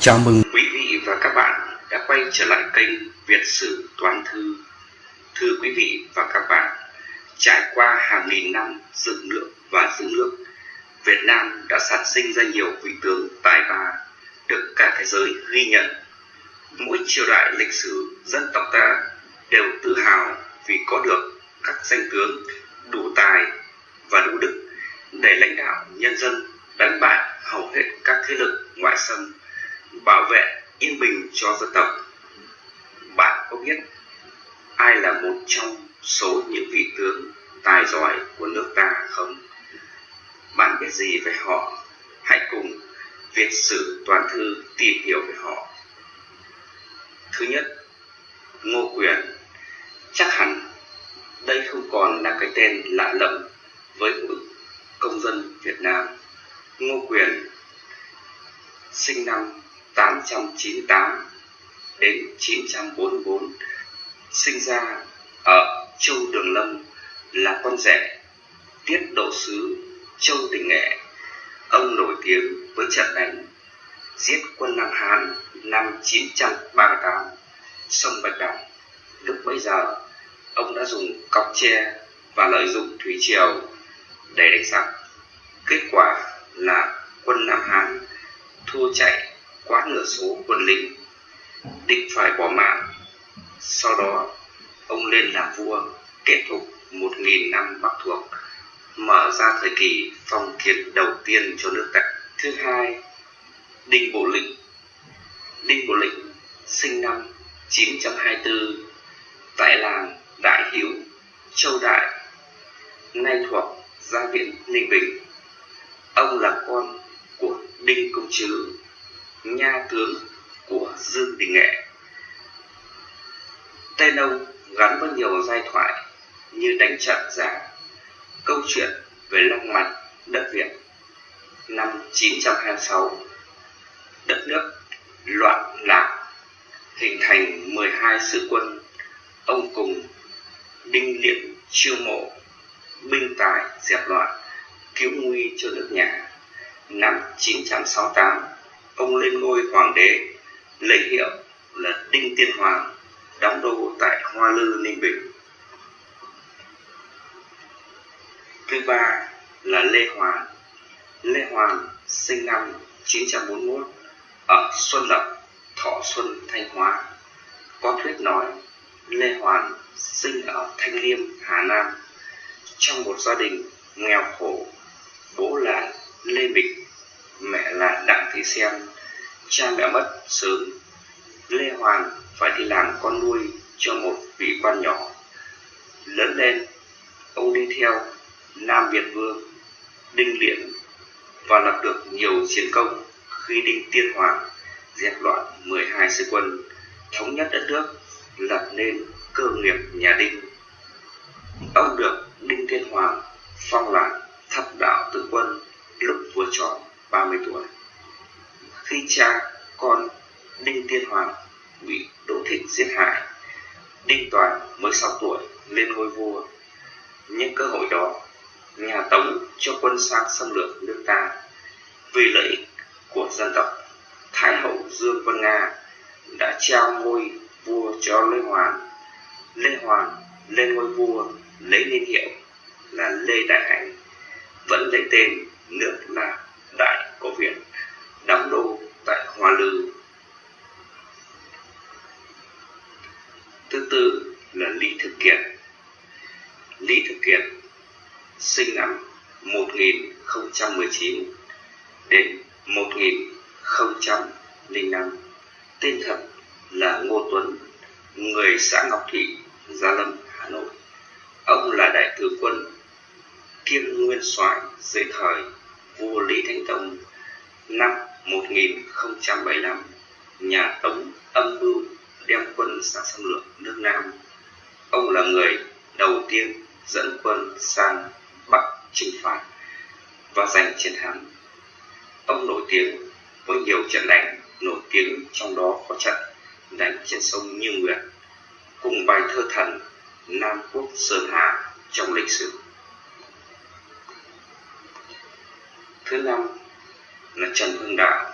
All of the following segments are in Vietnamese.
Chào mừng Quý vị và các bạn đã quay trở lại kênh Việt Sử Toàn Thư. Thưa quý vị và các bạn, trải qua hàng nghìn năm dựng nước và giữ nước, Việt Nam đã sản sinh ra nhiều vị tướng tài ba được cả thế giới ghi nhận. Mỗi triều đại lịch sử dân tộc ta đều tự hào vì có được các danh tướng đủ tài và đủ đức để lãnh đạo nhân dân đánh bại hầu hết các thế lực ngoại xâm bảo vệ yên bình cho dân tộc. Bạn có biết ai là một trong số những vị tướng tài giỏi của nước ta không? Bạn biết gì về họ? Hãy cùng Việt Sử Toàn Thư tìm hiểu về họ. Thứ nhất, Ngô Quyền. Chắc hẳn đây không còn là cái tên lạ lẫm với mỗi công dân Việt Nam. Ngô Quyền sinh năm 898 đến 944 sinh ra ở Châu Đường Lâm là con rể tiết độ sứ Châu Đình Nghệ. Ông nổi tiếng với trận đánh giết quân Nam Hán năm 938 sông Bạch Đằng. Lúc bấy giờ, ông đã dùng cọc tre và lợi dụng thủy triều để đánh giặc. Kết quả là quân Nam Hán thua chạy quá nửa số quân lính, định phải bỏ mạng. Sau đó, ông lên làm vua, kết thúc một nghìn năm bắc thuộc, mở ra thời kỳ phong kiến đầu tiên cho nước ta. Thứ hai, đinh bộ lĩnh. Đinh bộ lĩnh sinh năm 924 tại làng đại hiếu, châu đại, nay thuộc gia viễn ninh bình. Ông là con của đinh công trứ nha tướng của Dương Đình Nghệ. Tên ông gắn với nhiều giai thoại như đánh trận giả, câu chuyện về long mạch đất Việt năm 926, đất nước loạn lạc, hình thành 12 sứ quân, ông cùng Đinh Liệm chiêu mộ, binh tài dẹp loạn, cứu nguy cho nước nhà. Năm 968, ông lên ngôi hoàng đế lấy hiệu là Đinh Tiên Hoàng đóng đô tại Hoa Lư Ninh Bình. Thứ ba là Lê Hoàn. Lê Hoàn sinh năm 941 ở Xuân Lập, Thọ Xuân, Thanh Hóa. Có thuyết nói Lê Hoàn sinh ở Thanh Liêm, Hà Nam trong một gia đình nghèo khổ. Bố là Lê Bịch, mẹ là Đặng Thị Xem cha mẹ mất sớm. Lê hoàn phải đi làm con nuôi cho một vị quan nhỏ. Lớn lên, ông đi theo nam việt vương, đinh liễn và lập được nhiều chiến công khi đinh tiên hoàng dẹp loạn 12 sư quân, thống nhất đất nước, lập nên cơ nghiệp nhà đinh. Ông được đinh tiên hoàng phong làm thập đạo tự quân lúc vừa tròn. 30 tuổi khi cha con Đinh Tiên Hoàng bị Đỗ Thịnh giết hại. Đinh Toàn mới 6 tuổi lên ngôi vua. Những cơ hội đó, nhà Tống cho quân sang xâm lược nước ta. Vì lợi ích của dân tộc, Thái hậu Dương Vân Nga đã trao ngôi vua cho Lê Hoàn. Lê Hoàn lên ngôi vua lấy niên hiệu là Lê Đại Hành, vẫn lấy tên nước là Đại Cổ viện đóng đô tại Hoa Lư. Thứ tư là Lý Thực Kiệt. Lý Thực Kiệt sinh năm 1019 đến 1005, tên thật là Ngô Tuấn, người xã Ngọc Thụy Gia Lâm, Hà Nội. Ông là đại tướng quân kiêm nguyên soái dưới thời vua Lý Thánh Tông năm 1075 nhà Tống âm mưu đem quân sang xâm lược nước Nam. Ông là người đầu tiên dẫn quân sang Bắc chinh phạt và giành chiến thắng. Ông nổi tiếng với nhiều trận đánh, nổi tiếng trong đó có trận đánh trên sông Như Nguyệt cùng bài thơ thần Nam Quốc Sơn Hà trong lịch sử. Thứ năm, là Trần Hưng Đạo.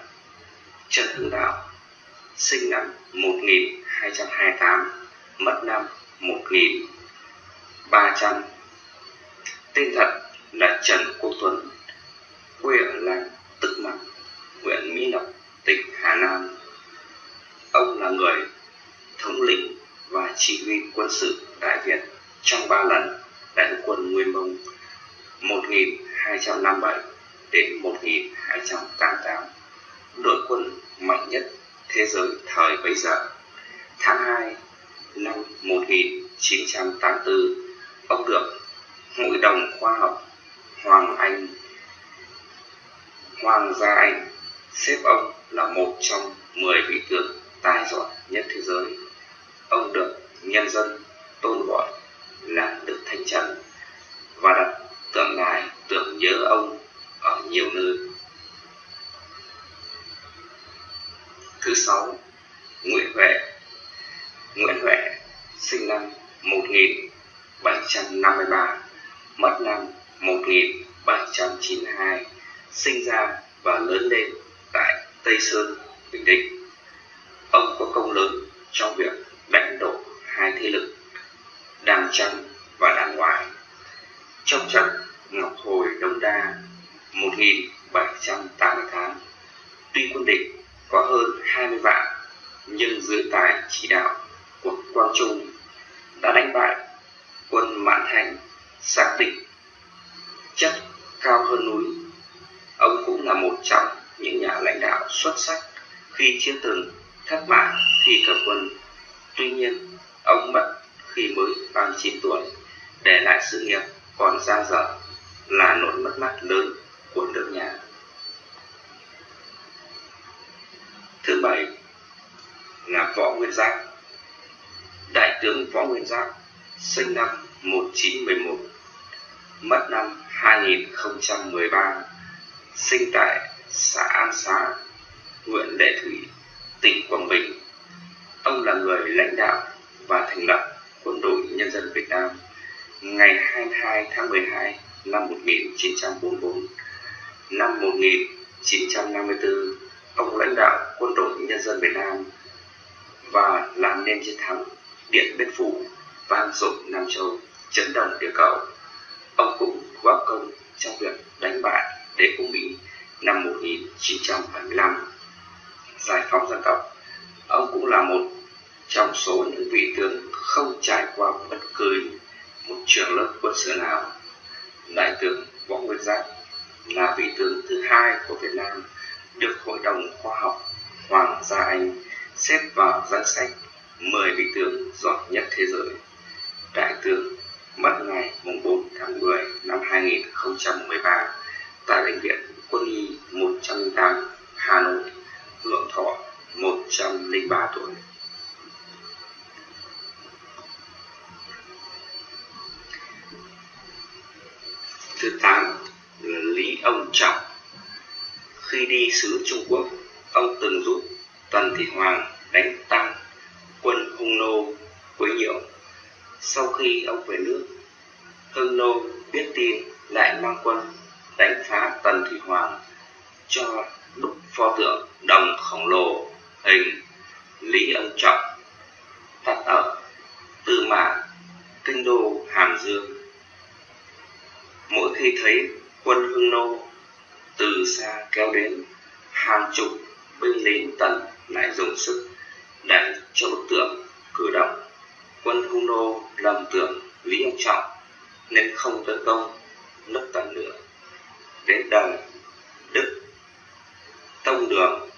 Trần Hưng Đạo sinh năm 1228 mất năm 1300 tên thật là Trần Quốc Tuấn, quê ở làng Tức Mặt huyện Mỹ Lộc, tỉnh Hà Nam. Ông là người thống lĩnh và chỉ huy quân sự Đại Việt trong ba lần đại quân Nguyên Mông 1257 đến 1288 đội quân mạnh nhất thế giới thời bấy giờ. Tháng 2 năm 1984, ông được Hội đồng Khoa học Hoàng Anh Hoàng gia Anh xếp ông là một trong 10 vị tướng tài giỏi nhất thế giới. Ông được nhân dân tôn gọi là Đức Thánh Trần và đặt Thứ sáu, Nguyễn Huệ Nguyễn Huệ sinh năm 1753, mất năm 1792, sinh ra và lớn lên tại Tây Sơn, Bình Định. Ông có công lớn trong việc đánh đổ hai thế lực Đàng Trăng và Đàng Ngoại. Trong trận Ngọc Hồi Đông Đa 1788, tuy quân địch có hơn 20 vạn nhưng dưới tài chỉ đạo của Quang Trung đã đánh bại quân Mãn Thành xác định chất cao hơn núi. Ông cũng là một trong những nhà lãnh đạo xuất sắc khi chưa từng thất bại khi cầm quân. Tuy nhiên, ông mất khi mới 39 tuổi, để lại sự nghiệp còn dang dở là nỗi mất mát lớn của nước nhà. Thứ bảy là Võ Nguyên Giáp. Đại tướng Võ Nguyên Giáp sinh năm 1911, mất năm 2013, sinh tại xã An Xá, huyện Lệ Thủy, tỉnh Quảng Bình. Ông là người lãnh đạo và thành lập Quân đội Nhân dân Việt Nam ngày 22 tháng 12 năm 1944. Năm 1954, ông lãnh đạo Quân đội Nhân dân Việt Nam và làm nên chiến thắng Điện Biên Phủ vang dội Nam Châu, chấn động địa cầu. Ông cũng góp công trong việc đánh bại đế quốc Mỹ năm 1975, giải phóng dân tộc. Ông cũng là một trong số những vị tướng không trải qua bất cứ một trường lớp quân sự nào. Đại tướng Võ Nguyên Giáp là vị tướng thứ hai của Việt Nam được Hội đồng Khoa học Hoàng gia Anh xếp vào danh sách 10 vị tướng giỏi nhất thế giới. Đại tướng mất ngày 4 tháng 10 năm 2013 tại Bệnh viện Quân y 108 Hà Nội, hưởng thọ 103 tuổi. Thứ tám là Lý Ông Trọng. Khi đi sứ Trung Quốc, ông từng giúp Tần Thị Hoàng đánh tăng quân Hung Nô quấy nhiễu. Sau khi ông về nước, Hưng Nô biết tin lại mang quân đánh phá Tần Thủy Hoàng cho đúc pho tượng đồng khổng lồ hình Lý Ân Trọng đặt ở Tư Mã, kinh đô Hàm Dương. Mỗi khi thấy quân Hưng Nô từ xa kéo đến, hàng chục binh lính Tần lại dùng sức đẩy cho bức tượng cử động. Quân Hung Nô lầm tưởng Lý ông Trọng nên không tấn công nước Tần nữa. Đến đời Đức Tông Đường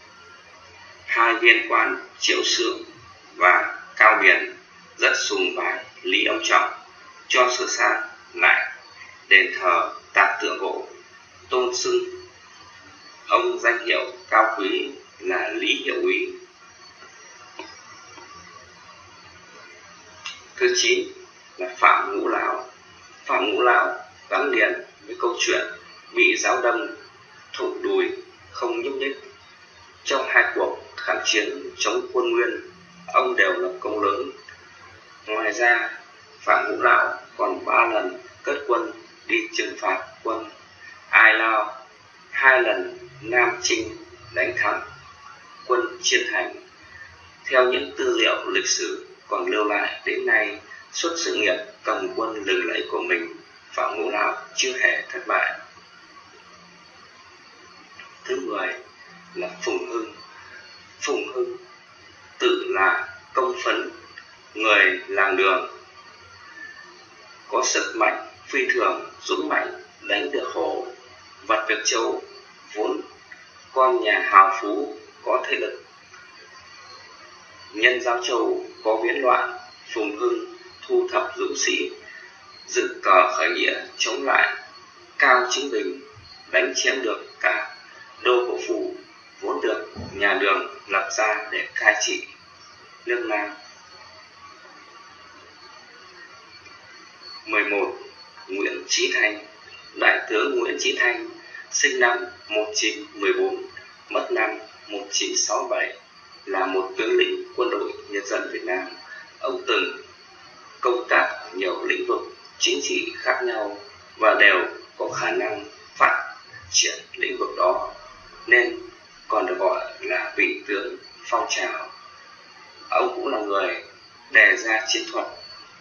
hai viên quan Triệu Sương và Cao Biển rất sùng bái Lý Ông Trọng cho sửa sang lại đền thờ tạc tượng gỗ tôn xưng ông danh hiệu cao quý là Lý Hiệu Úy. Thứ chín là Phạm Ngũ Lão. Phạm Ngũ Lão gắn liền với câu chuyện bị giáo đâm thủng đùi không nhúc nhích trong hai cuộc kháng chiến chống quân nguyên, ông đều lập công lớn ngoài ra, phạm ngũ lão còn ba lần cất quân đi trừng phạt quân ai lao, hai lần nam trinh đánh thắng quân chiên thành. Theo những tư liệu lịch sử còn lưu lại đến nay, suốt sự nghiệp cầm quân lừng lẫy của mình, Phạm Ngũ Lão chưa hề thất bại. Thứ mười là Phùng Hưng. Phùng Hưng tự là công phấn, người làng đường, có sức mạnh phi thường, dũng mạnh, đánh được hổ, vật việc châu, vốn con nhà hào phú có thế lực. Nhân giáo châu có biến loạn, Phùng Hưng thu thập dũng sĩ, dựng cờ khởi nghĩa chống lại Cao Chính Bình, đánh chiếm được cả đô hộ phủ vốn được nhà đường lập ra để cai trị nước Nam. 11. Nguyễn Chí Thanh Đại tướng Nguyễn Chí Thanh sinh năm 1914, mất năm 1967, là một tướng lĩnh quân đội nhân dân Việt Nam. Ông từng công tác ở nhiều lĩnh vực chính trị khác nhau và đều có khả năng phát triển lĩnh vực đó, nên còn được gọi là vị tướng phong trào. Ông cũng là người đề ra chiến thuật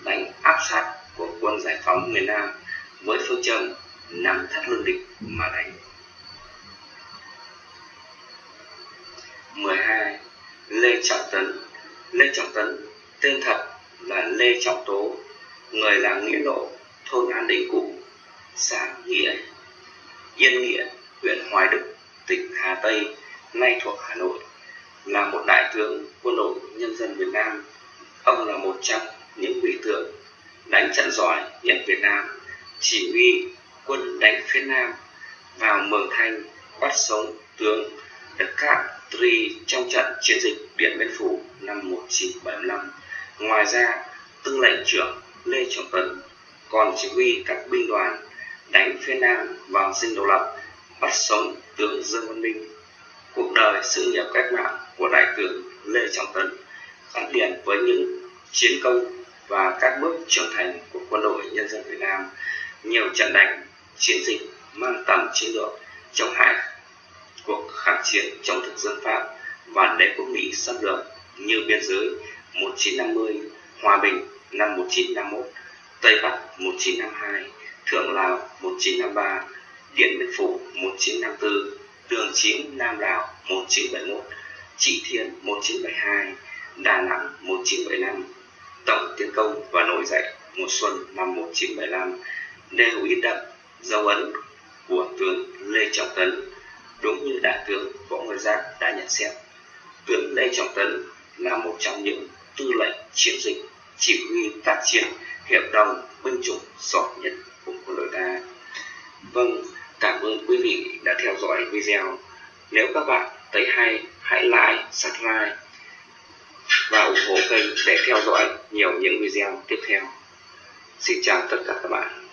đánh áp sát của quân giải phóng miền Nam với phương châm nắm thất lương địch mà đánh. 12. Lê Trọng Tấn Lê Trọng Tấn tên thật là Lê Trọng Tố, người làng Nghĩa Lộ, thôn An Định Cũ, xã Nghĩa, Yên Nghĩa, huyện Hoài Đức, tỉnh Hà Tây, nay thuộc Hà Nội, là một đại tướng quân đội nhân dân Việt Nam. Ông là một trong những vị tướng đánh trận giỏi nhất Việt Nam, chỉ huy quân đánh phía Nam vào Mường Thanh bắt sống tướng Đức Cát Tri trong trận chiến dịch Điện Biên Phủ năm 1975. Ngoài ra, tư lệnh trưởng Lê Trọng Tấn còn chỉ huy các binh đoàn đánh phía Nam vào dinh độc lập, bắt sống tướng Dương Văn Minh. Cuộc đời sự nghiệp cách mạng của đại tướng Lê Trọng Tấn gắn liền với những chiến công và các bước trưởng thành của quân đội nhân dân Việt Nam, nhiều trận đánh, chiến dịch mang tầm chiến lược trong hai cuộc kháng chiến chống thực dân Pháp và đế quốc Mỹ xâm lược như biên giới 1950, Hòa Bình năm 1951, Tây Bắc 1952, Thượng Lào 1953, Điện Biên Phủ 1954, Đường Chiến Nam Lào 1971, Trị Thiên 1972, Đà Nẵng 1975, Tổng tiến công và nổi dậy mùa xuân năm 1975 đều in đậm dấu ấn của tướng Lê Trọng Tấn đúng như đại tướng Võ Nguyên Giáp đã nhận xét. Tướng Lê Trọng Tấn là một trong những tư lệnh chiến dịch chỉ huy tác chiến hiệp đồng binh chủng giỏi nhất của quân đội ta. Vâng, cảm ơn quý vị đã theo dõi video. Nếu các bạn thấy hay, hãy like, subscribe và ủng hộ kênh để theo dõi nhiều những video tiếp theo. Xin chào tất cả các bạn.